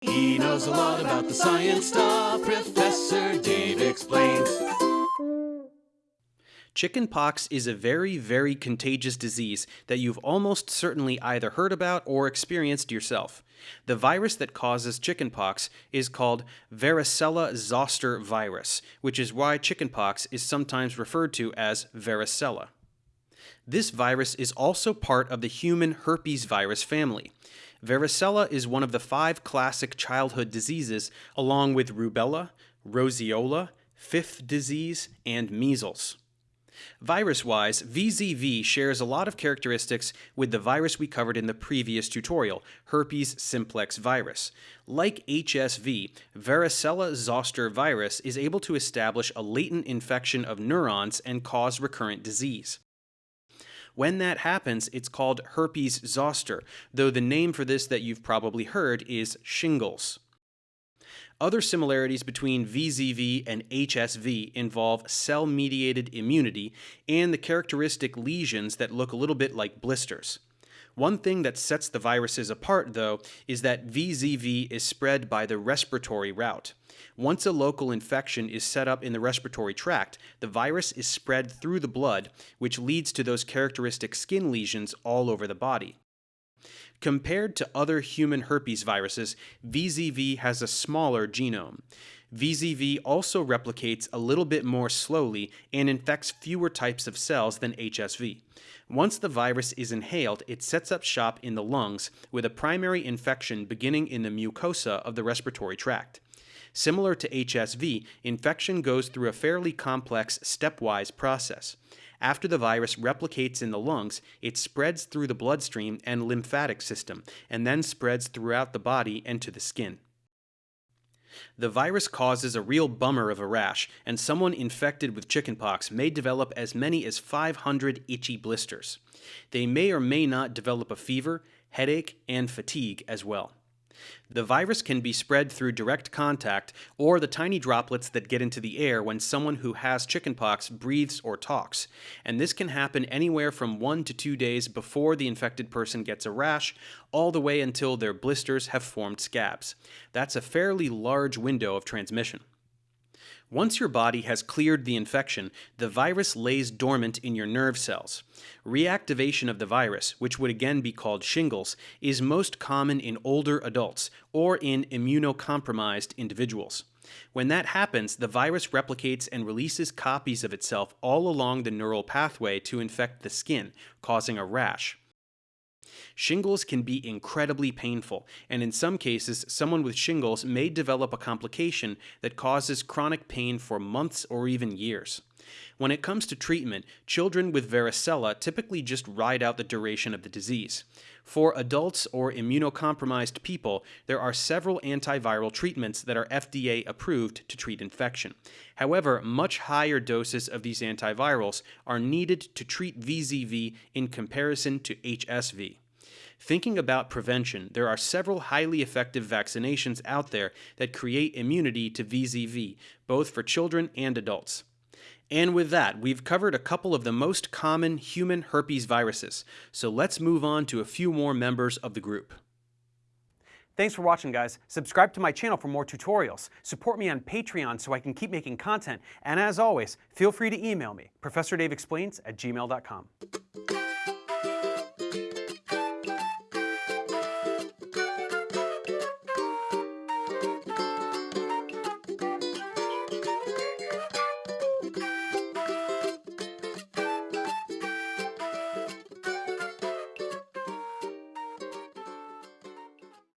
He knows a lot about the science stuff. Professor Dave explains. Chickenpox is a very, very contagious disease that you've almost certainly either heard about or experienced yourself. The virus that causes chickenpox is called varicella zoster virus, which is why chickenpox is sometimes referred to as varicella. This virus is also part of the human herpes virus family. Varicella is one of the five classic childhood diseases, along with rubella, roseola, fifth disease, and measles. Virus-wise, VZV shares a lot of characteristics with the virus we covered in the previous tutorial, herpes simplex virus. Like HSV, varicella zoster virus is able to establish a latent infection of neurons and cause recurrent disease. When that happens, it's called herpes zoster, though the name for this that you've probably heard is shingles. Other similarities between VZV and HSV involve cell-mediated immunity and the characteristic lesions that look a little bit like blisters. One thing that sets the viruses apart, though, is that VZV is spread by the respiratory route. Once a local infection is set up in the respiratory tract, the virus is spread through the blood, which leads to those characteristic skin lesions all over the body. Compared to other human herpes viruses, VZV has a smaller genome. VZV also replicates a little bit more slowly and infects fewer types of cells than HSV. Once the virus is inhaled, it sets up shop in the lungs with a primary infection beginning in the mucosa of the respiratory tract. Similar to HSV, infection goes through a fairly complex stepwise process. After the virus replicates in the lungs, it spreads through the bloodstream and lymphatic system, and then spreads throughout the body and to the skin. The virus causes a real bummer of a rash, and someone infected with chickenpox may develop as many as 500 itchy blisters. They may or may not develop a fever, headache, and fatigue as well. The virus can be spread through direct contact or the tiny droplets that get into the air when someone who has chickenpox breathes or talks, and this can happen anywhere from one to two days before the infected person gets a rash, all the way until their blisters have formed scabs. That's a fairly large window of transmission. Once your body has cleared the infection, the virus lays dormant in your nerve cells. Reactivation of the virus, which would again be called shingles, is most common in older adults or in immunocompromised individuals. When that happens, the virus replicates and releases copies of itself all along the neural pathway to infect the skin, causing a rash. Shingles can be incredibly painful, and in some cases, someone with shingles may develop a complication that causes chronic pain for months or even years. When it comes to treatment, children with varicella typically just ride out the duration of the disease. For adults or immunocompromised people, there are several antiviral treatments that are FDA approved to treat infection. However, much higher doses of these antivirals are needed to treat VZV in comparison to HSV. Thinking about prevention, there are several highly effective vaccinations out there that create immunity to VZV, both for children and adults. And with that, we've covered a couple of the most common human herpes viruses, so let's move on to a few more members of the group. Thanks for watching, guys. Subscribe to my channel for more tutorials. Support me on Patreon so I can keep making content. And as always, feel free to email me, ProfessorDaveExplains at gmail.com.